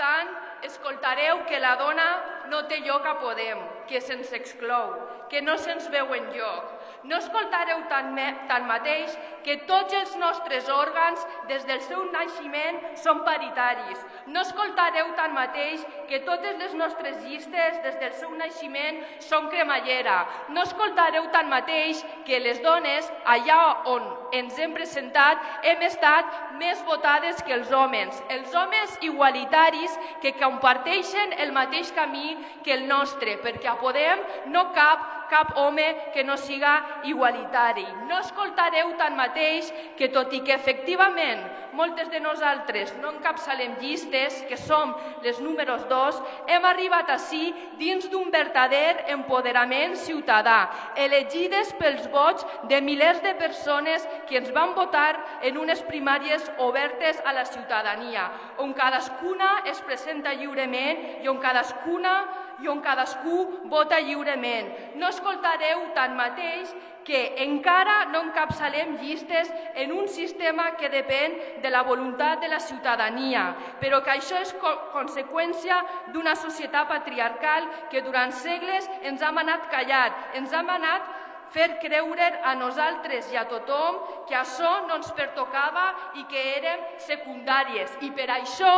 tant, escoltareu que la dona no té lloc a Podem que se'ns exclou, que no se'ns veu en lloc. No escoltareu tan tanmateix que tots els nostres òrgans, des del seu naixement, són paritaris. No escoltareu tanmateix que totes les nostres llistes, des del seu naixement, són cremallera. No escoltareu tanmateix que les dones, allà on ens hem presentat, hem estat més votades que els homes. Els homes igualitaris que comparteixen el mateix camí que el nostre, perquè a Podem no cap cap home que no siga igualitari. No escoltareu tanmateix que, tot i que efectivament moltes de nosaltres no encapçalem llistes, que som les números dos, hem arribat així dins d'un verdader empoderament ciutadà, elegides pels vots de milers de persones que ens van votar en unes primàries obertes a la ciutadania, on cadascuna es presenta lliurement i on cadascuna i on cadascú vota lliurement. No escoltareu tanmateix que encara no encapçalem llistes en un sistema que depèn de la voluntat de la ciutadania, però que això és co conseqüència d'una societat patriarcal que durant segles ens ha manat callar, ens ha manat fer creure a nosaltres i a tothom que això no ens pertocava i que érem secundàries. I per això,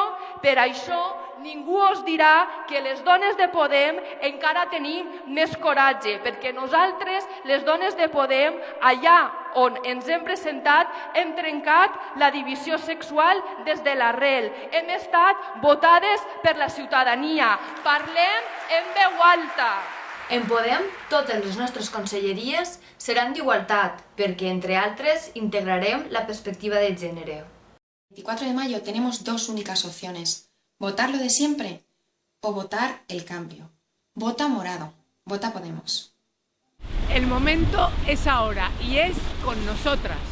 per això, ningú us dirà que les dones de Podem encara tenim més coratge, perquè nosaltres, les dones de Podem, allà on ens hem presentat, hem trencat la divisió sexual des de l'arrel. Hem estat votades per la ciutadania. Parlem en veu alta. En Podem, totes les nostres conselleries seran d'igualtat, perquè, entre altres, integrarem la perspectiva de gènere. El 24 de mayo tenemos dos únicas opciones, votar lo de siempre o votar el cambio. Vota morado, vota Podemos. El momento es ahora y es con nosotras.